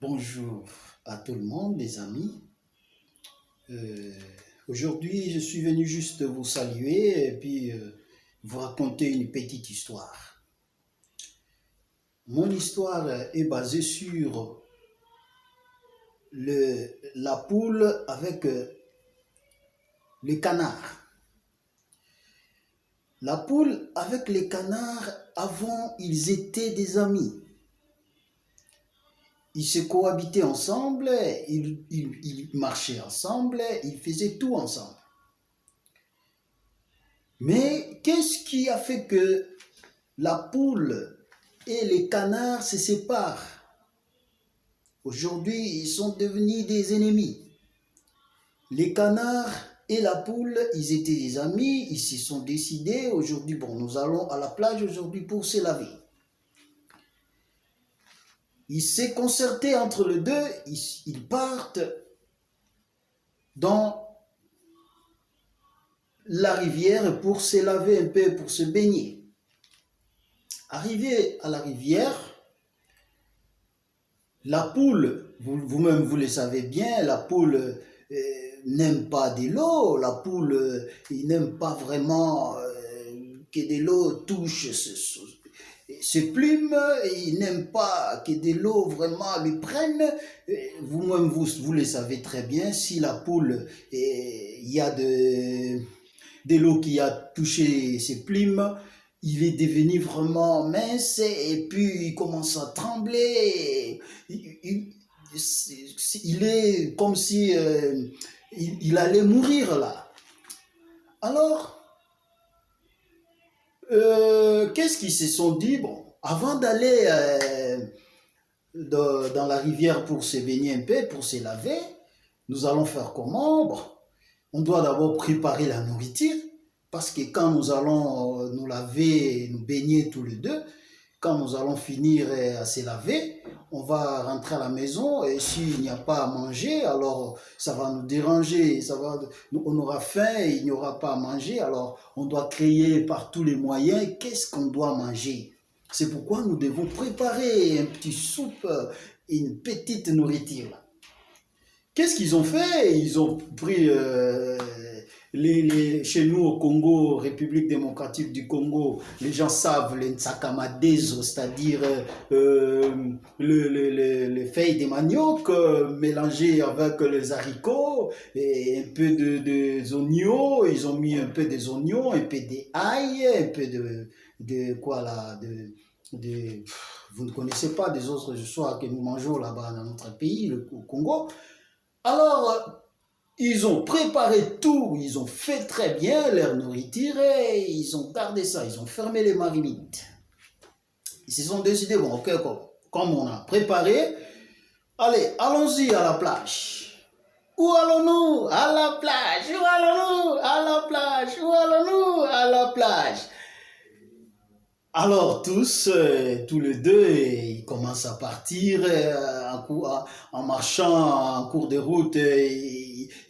Bonjour à tout le monde, les amis. Euh, Aujourd'hui, je suis venu juste vous saluer et puis euh, vous raconter une petite histoire. Mon histoire est basée sur le, la poule avec euh, le canard. La poule avec les canards, avant, ils étaient des amis. Ils se cohabitaient ensemble, ils, marchaient ensemble, ils faisaient tout ensemble. Mais qu'est-ce qui a fait que la poule et les canards se séparent? Aujourd'hui, ils sont devenus des ennemis. Les canards et la poule, ils étaient des amis, ils se sont décidés, aujourd'hui, bon, nous allons à la plage aujourd'hui pour se laver. Ils s'est concerté entre les deux, ils, partent dans la rivière pour se laver un peu, pour se baigner. Arrivé à la rivière, la poule, vous- vous-même vous, le savez bien, la poule euh, n'aime pas de l'eau, la poule euh, il n'aime pas vraiment euh, que de l'eau touche ce- ses plumes, il n'aime pas que de l'eau vraiment lui prenne. Vous-même vous, vous le savez très bien, si la poule, il y a de, de l'eau qui a touché ses plumes, il est devenu vraiment mince et puis il commence à trembler. Il, est comme si euh, il allait mourir là. Alors, euh, qu'est-ce qu'ils se sont dit? Bon, avant d'aller euh, dans, la rivière pour se baigner un peu, pour se laver, nous allons faire comment? Bon, on doit d'abord préparer la nourriture, parce que quand nous allons euh, nous laver, nous baigner tous les deux, quand nous allons finir à se laver, on va rentrer à la maison et s'il n'y a pas à manger, alors ça va nous déranger, ça va, on aura faim il n'y aura pas à manger, alors on doit créer par tous les moyens qu'est-ce qu'on doit manger? C'est pourquoi nous devons préparer un petit soupe, une petite nourriture. Qu'est-ce qu'ils ont fait? Ils ont pris euh, les, les- chez nous au Congo, République démocratique du Congo, les gens savent les c'est-à-dire euh, le, le- le- les feuilles de manioc euh, mélangées avec les haricots et un peu de, des oignons. Ils ont mis un peu des oignons, un peu d'ail, un peu de, de quoi là, de, de- vous ne connaissez pas des autres soirs que nous mangeons là-bas dans notre pays, le Congo. Alors, euh, ils ont préparé tout, ils ont fait très bien leur nourriture et ils ont gardé ça, ils ont fermé les marimites. Ils se sont décidés, bon, ok, comme, comme on a préparé, allez, allons-y à la plage. Où allons-nous? À la plage. Où allons-nous? À la plage. Où allons-nous? À la plage. Alors tous, euh, tous les deux, ils commencent à partir euh, en, en- marchant en cours de route. euh,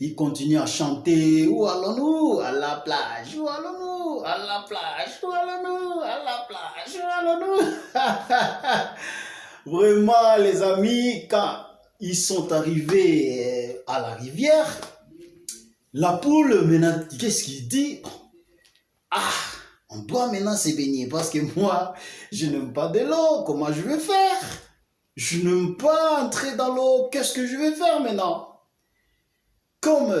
Ils, continuent à chanter. Où allons-nous? À la plage. Où allons-nous? À la plage. Où allons-nous? À la plage. Où allons-nous? Vraiment, les amis, quand ils sont arrivés euh, à la rivière, la poule, maintenant, qu'est-ce qu'il dit? Ah on doit maintenant se baigner parce que moi, je n'aime pas de l'eau. Comment je vais faire? Je n'aime pas entrer dans l'eau. Qu'est-ce que je vais faire maintenant? Comme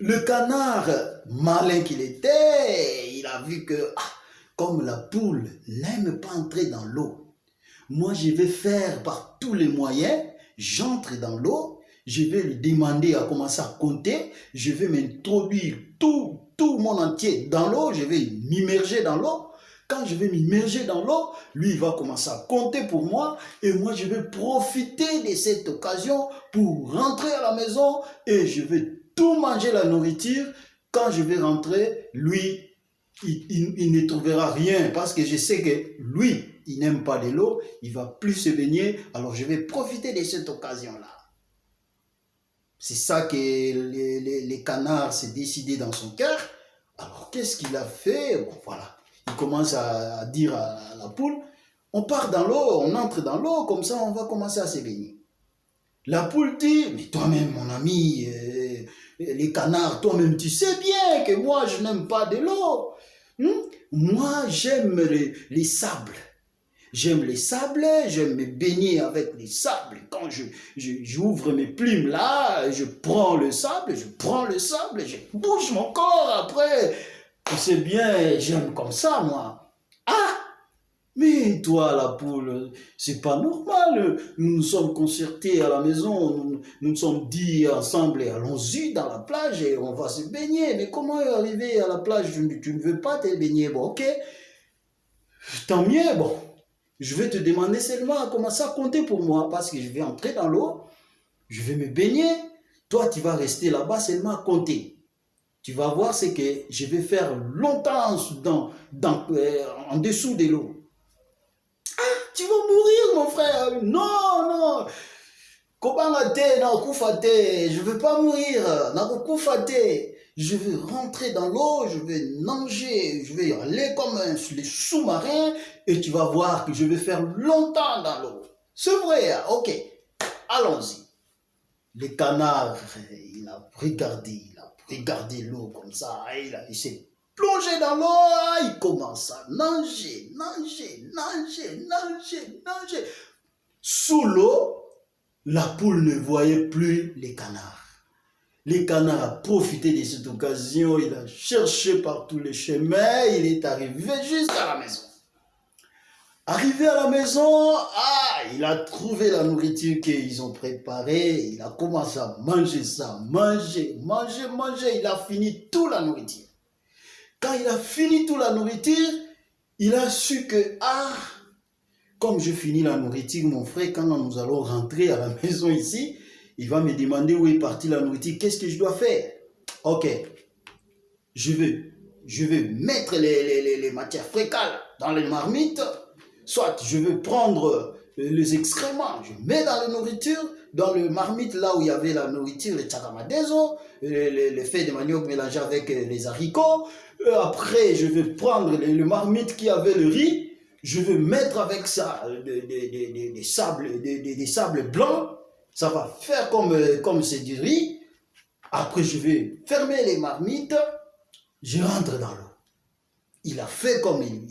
le canard, malin qu'il était, il a vu que, ah, comme la poule n'aime pas entrer dans l'eau, moi je vais faire par tous les moyens, j'entre dans l'eau, je vais lui demander à commencer à compter, je vais m'introduire tout, tout monde entier dans l'eau, je vais m'immerger dans l'eau. Quand je vais m'immerger dans l'eau, lui, il va commencer à compter pour moi et moi, je vais profiter de cette occasion pour rentrer à la maison et je vais tout manger la nourriture. Quand je vais rentrer, lui, il ne trouvera rien parce que je sais que lui, il n'aime pas de l'eau, il va plus se baigner, alors je vais profiter de cette occasion-là. C'est ça que les, les- canards s'est décidé dans son cœur. Alors qu'est-ce qu'il a fait? Voilà. Il commence à, dire à la poule, On part dans l'eau, on entre dans l'eau, comme ça on va commencer à se baigner. La poule dit, mais toi-même mon ami, euh, les canards, toi-même tu sais bien que moi je n'aime pas de l'eau. Hmm? Moi j'aime les, les sables. J'aime les sables, j'aime me baigner avec les sables. Quand je, j'ouvre mes plumes là, je prends le sable, je prends le sable, je bouge mon corps après. C'est bien, j'aime comme ça, moi. Ah Mais toi, la poule, c'est pas normal. Nous nous sommes concertés à la maison, nous nous sommes dit ensemble, allons-y dans la plage et on va se baigner. Mais comment arriver à la plage? Tu ne veux pas te baigner Bon, ok. Tant mieux, bon je vais te demander seulement à commencer à compter pour moi parce que je vais entrer dans l'eau, je vais me baigner. Toi, tu vas rester là-bas seulement à compter. Tu vas voir ce que je vais faire longtemps dans, dans, euh, en dessous de l'eau. Ah, tu vas mourir, mon frère. Non, non. Je ne veux pas mourir. Je veux rentrer dans l'eau, je vais nager, je vais aller comme les sous-marins et tu vas voir que je vais faire longtemps dans l'eau. C'est vrai, hein? ok. Allons-y. Le canard, il a regardé, il a regardé l'eau comme ça, il, il s'est plongé dans l'eau, il commence à nager, nager, nager, nager, nager. Sous l'eau, la poule ne voyait plus les canards. Les canards a profité de cette occasion, il a cherché par tous les chemins, il est arrivé jusqu'à la maison. Arrivé à la maison, ah, il a trouvé la nourriture qu'ils ont préparée, il a commencé à manger ça, manger, manger, manger, il a fini toute la nourriture. Quand il a fini toute la nourriture, il a su que, ah, comme je finis la nourriture, mon frère, quand nous allons rentrer à la maison ici, il va me demander où est partie la nourriture, qu'est-ce que je dois faire? Ok, je vais, je mettre les, les, les matières fécales dans les marmites, soit je vais prendre euh, les excréments, je mets dans la nourriture, dans le marmite, là où il y avait la nourriture, les tchakamadezo, les, les, feuilles de manioc mélangées avec euh, les haricots. Euh, après, je vais prendre le, marmite qui avait le riz, je vais mettre avec ça des, des, des sables, des, sables blancs. Ça va faire comme comme c'est du riz. Après, je vais fermer les marmites. Je rentre dans l'eau. Il a fait comme il,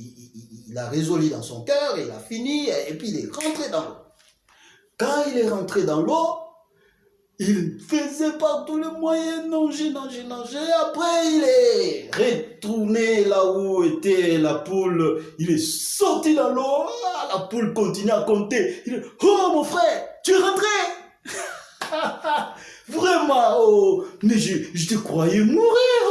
il a résolu dans son cœur, il a fini, et puis il est rentré dans l'eau. Quand il est rentré dans l'eau, il faisait par tous les moyens nager, nager, nager. Après, il est retourné là où était la poule. Il est sorti dans l'eau. Ah, la poule continue à compter. Il dit, oh mon frère, tu es rentré? Vraiment, oh, mais je te croyais mourir.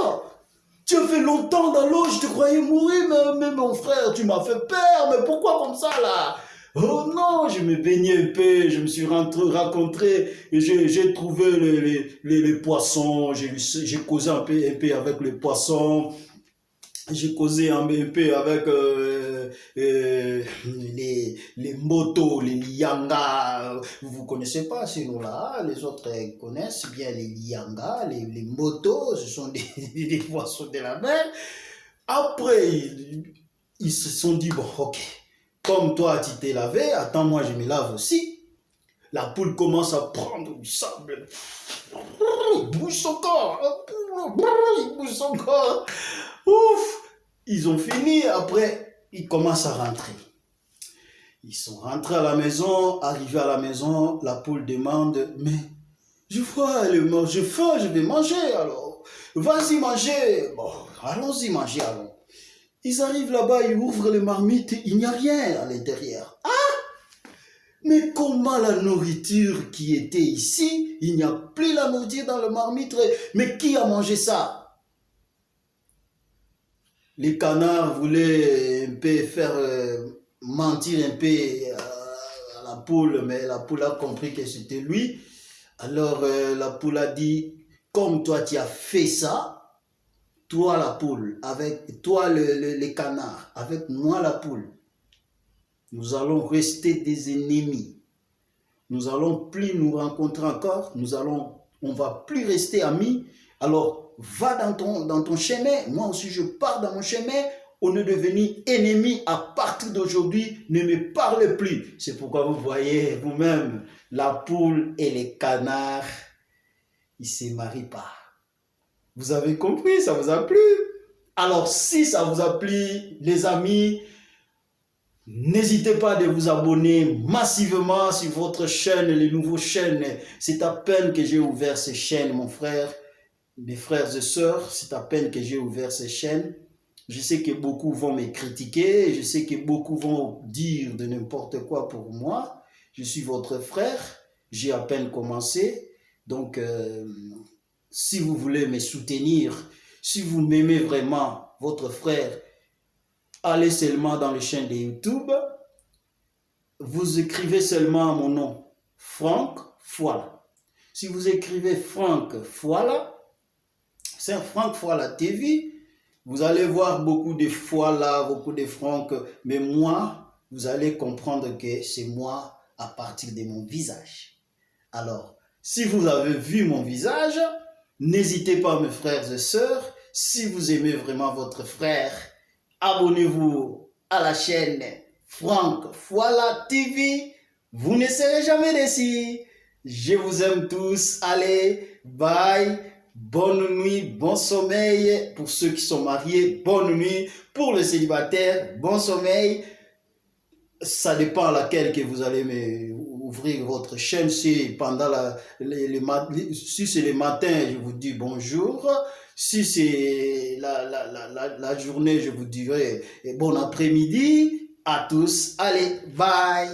Tu as fait longtemps dans l'eau, je te croyais mourir, mais, mon frère, tu m'as fait peur, mais pourquoi comme ça là? Oh non, je me baignais un peu, je me suis rencontré, j'ai trouvé les, les, les, poissons, j'ai causé un peu, un avec les poissons, j'ai causé un peu avec euh, euh, les, les motos, les liangas. Vous connaissez pas ces noms-là, les autres connaissent bien les liangas, les, motos, ce sont des, des, poissons de la mer. Après, ils, se sont dit, bon, ok, comme toi tu t'es lavé, attends, moi je me lave aussi. La poule commence à prendre du sable. Il bouge son corps. Il bouge son corps. Ouf Ils ont fini, après, ils commencent à rentrer. Ils sont rentrés à la maison, arrivés à la maison, la poule demande, mais je vois, j'ai faim, je vais manger alors. Vas-y manger. Bon, allons-y manger alors. Ils arrivent là-bas, ils ouvrent les marmites, il n'y a rien à l'intérieur. Ah Mais comment la nourriture qui était ici, il n'y a plus la nourriture dans le marmite, mais qui a mangé ça? Les canards voulaient un peu faire euh, mentir un peu euh, à, la poule, mais la poule a compris que c'était lui. Alors euh, la poule a dit, comme toi tu as fait ça, toi la poule, avec toi le, les canards, avec moi la poule, nous allons rester des ennemis. Nous allons plus nous rencontrer encore, nous allons, on va plus rester amis. Alors va dans ton, dans ton chemin, moi aussi je pars dans mon chemin, on est devenu ennemi à partir d'aujourd'hui, ne me parlez plus. C'est pourquoi vous voyez vous-même la poule et les canards, ils ne se marient pas. Vous avez compris, ça vous a plu? Alors si ça vous a plu, les amis, N'hésitez pas de vous abonner massivement sur votre chaîne, les nouveaux chaînes. C'est à peine que j'ai ouvert ces chaînes, mon frère, mes frères et sœurs, c'est à peine que j'ai ouvert ces chaînes. Je sais que beaucoup vont me critiquer, je sais que beaucoup vont dire de n'importe quoi pour moi. Je suis votre frère, j'ai à peine commencé. Donc, euh, si vous voulez me soutenir, si vous m'aimez vraiment, votre frère, allez seulement dans le chaîne de YouTube, vous écrivez seulement mon nom, Franck Foila. Si vous écrivez Franck Foila, c'est Franck Foila TV, vous allez voir beaucoup de Foila, beaucoup de Franck, mais moi, vous allez comprendre que c'est moi à partir de mon visage. Alors, si vous avez vu mon visage, n'hésitez pas mes frères et sœurs, si vous aimez vraiment votre frère, abonnez-vous à la chaîne Franck Foila TV. Vous ne serez jamais déçus. Je vous aime tous. Allez, bye. Bonne nuit, bon sommeil pour ceux qui sont mariés. Bonne nuit pour les célibataires. Bon sommeil. Ça dépend à laquelle que vous allez ouvrir votre chaîne. Si pendant la, si c'est le matin, je vous dis bonjour. Si c'est la, la, la, la, journée, je vous dirai bon après-midi à tous. Allez, bye